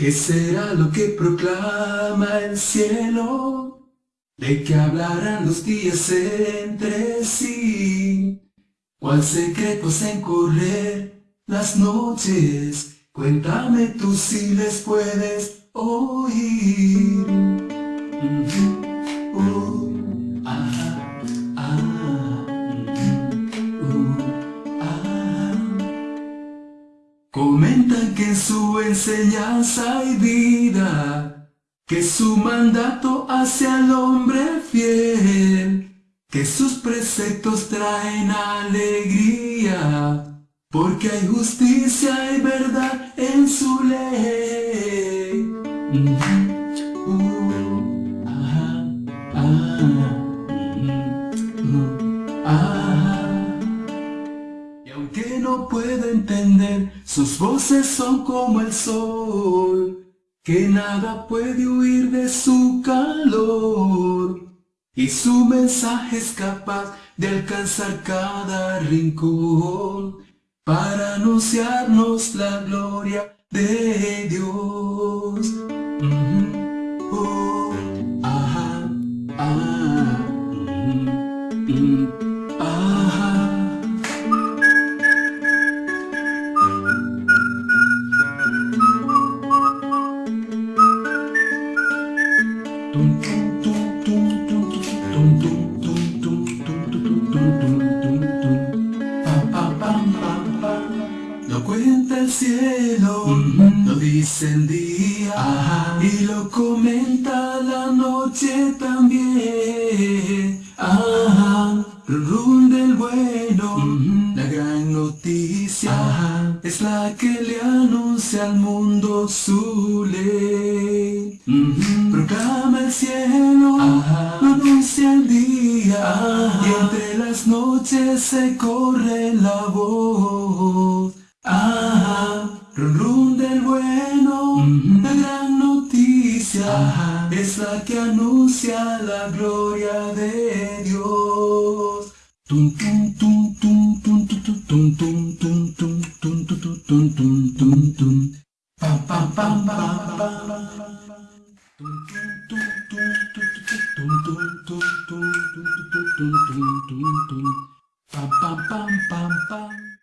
¿Qué será lo que proclama el cielo? ¿De qué hablarán los días entre sí? ¿Cuál secreto se encorrer las noches? Cuéntame tú si les puedes oír. Comentan que su enseñanza hay vida, que su mandato hace al hombre fiel, que sus preceptos traen alegría, porque hay justicia y verdad en su ley. No puedo entender, sus voces son como el sol, que nada puede huir de su calor. Y su mensaje es capaz de alcanzar cada rincón para anunciarnos la gloria de Dios. Lo cuenta el cielo, lo dice el día y lo comenta la noche también. Que le anuncia al mundo su ley. Proclama el cielo, lo anuncia el día y entre las noches se corre la voz. Ah, run run del bueno, la gran noticia es la que anuncia la gloria de Dios. Bum bum bum bum bum.